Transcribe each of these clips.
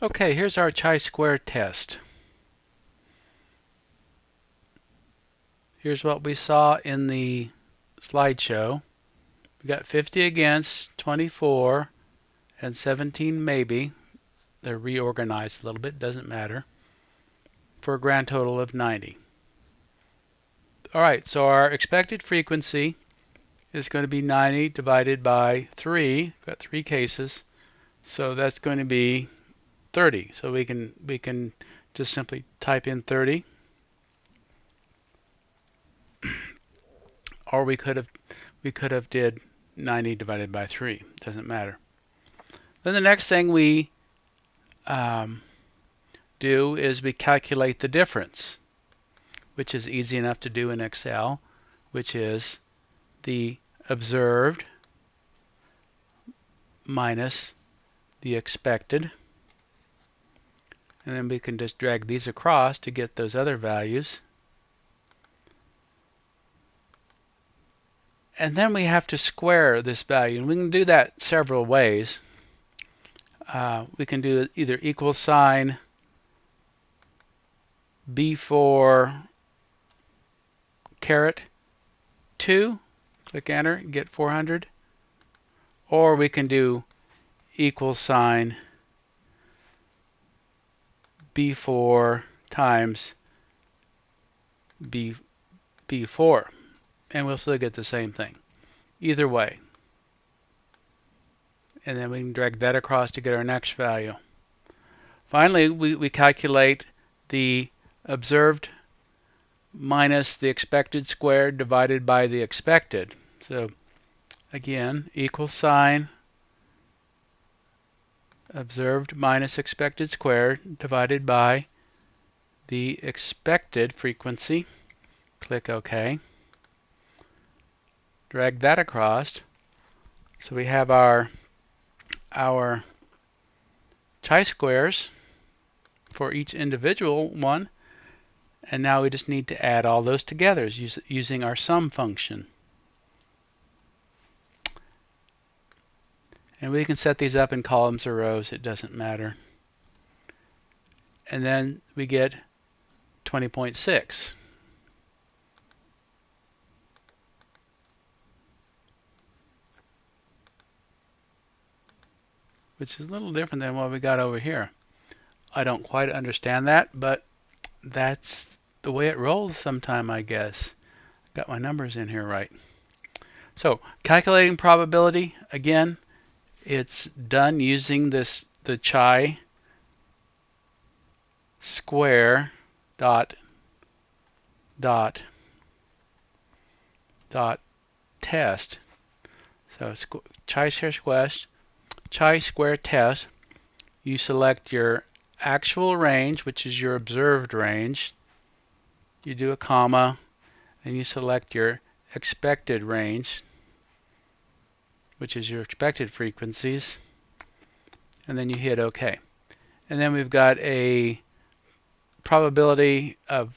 Okay, here's our chi-square test. Here's what we saw in the slideshow. We got 50 against, 24, and 17 maybe. They're reorganized a little bit, doesn't matter. For a grand total of 90. Alright, so our expected frequency is going to be 90 divided by 3. We've got three cases. So that's going to be 30. So we can we can just simply type in 30. or we could have we could have did 90 divided by 3. Doesn't matter. Then the next thing we um, do is we calculate the difference, which is easy enough to do in Excel, which is the observed minus the expected. And then we can just drag these across to get those other values. And then we have to square this value. And we can do that several ways. Uh, we can do either equal sign B4 caret 2, click enter, get 400. Or we can do equal sign B4 times B, B4 and we'll still get the same thing. Either way. And then we can drag that across to get our next value. Finally we, we calculate the observed minus the expected squared divided by the expected. So again equal sign observed minus expected squared divided by the expected frequency. Click OK. Drag that across. So we have our our chi-squares for each individual one. And now we just need to add all those together using our sum function. And we can set these up in columns or rows, it doesn't matter. And then we get 20.6. Which is a little different than what we got over here. I don't quite understand that, but that's the way it rolls sometime, I guess. Got my numbers in here right. So, calculating probability, again, it's done using this the chi square dot dot dot test. So chi square quest chi square test. You select your actual range, which is your observed range. You do a comma, and you select your expected range which is your expected frequencies, and then you hit OK. And then we've got a probability of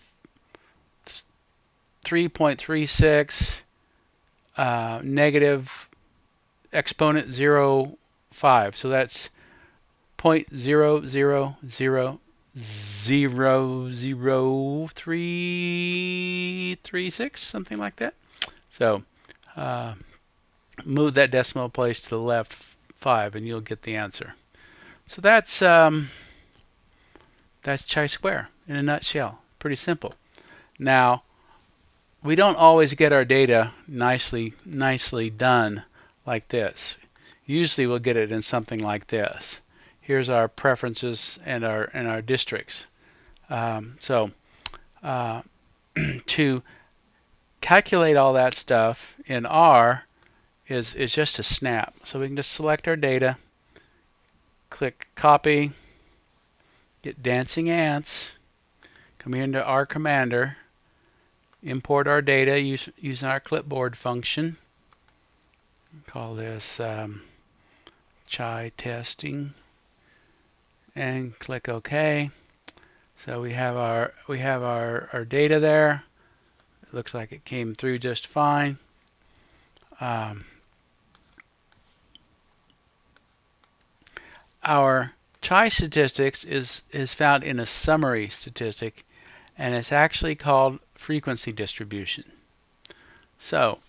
3.36 uh, negative exponent 0.5. So that's 0.000000336, something like that. So uh, move that decimal place to the left 5 and you'll get the answer. So that's um, that's chi-square in a nutshell. Pretty simple. Now, we don't always get our data nicely nicely done like this. Usually we'll get it in something like this. Here's our preferences and our and our districts. Um, so uh, to calculate all that stuff in R, is, is just a snap. So we can just select our data, click copy, get dancing ants, come into R Commander, import our data use, using our clipboard function. Call this um, chai testing and click OK. So we have our we have our, our data there. It looks like it came through just fine. Um, our chi-statistics is, is found in a summary statistic and it's actually called frequency distribution. So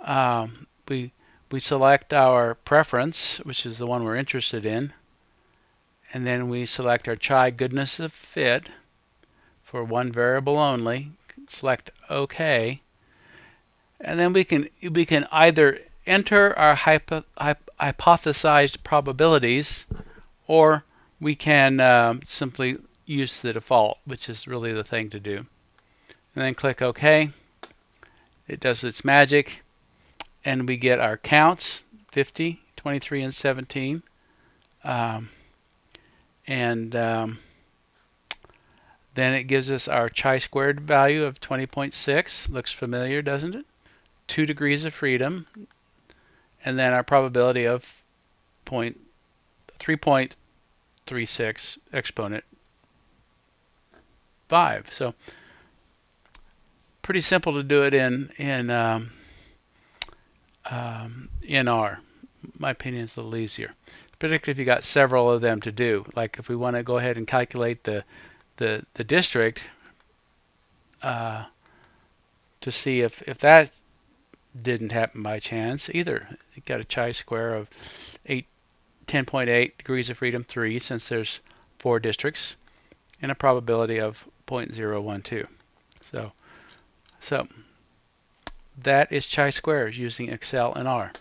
um, we, we select our preference, which is the one we're interested in, and then we select our chi goodness of fit for one variable only, select OK, and then we can we can either enter our hypo, hypothesized probabilities or we can um, simply use the default, which is really the thing to do. And then click OK. It does its magic, and we get our counts 50, 23, and 17. Um, and um, then it gives us our chi-squared value of 20.6. Looks familiar, doesn't it? 2 degrees of freedom. And then our probability of point 3.36 exponent 5. So pretty simple to do it in in um, um, in R. My opinion is a little easier, particularly if you got several of them to do. Like if we want to go ahead and calculate the the the district uh, to see if if that didn't happen by chance either. You got a chi-square of 8 10.8 degrees of freedom 3 since there's four districts and a probability of 0.012. So so that is chi-squares using Excel and R.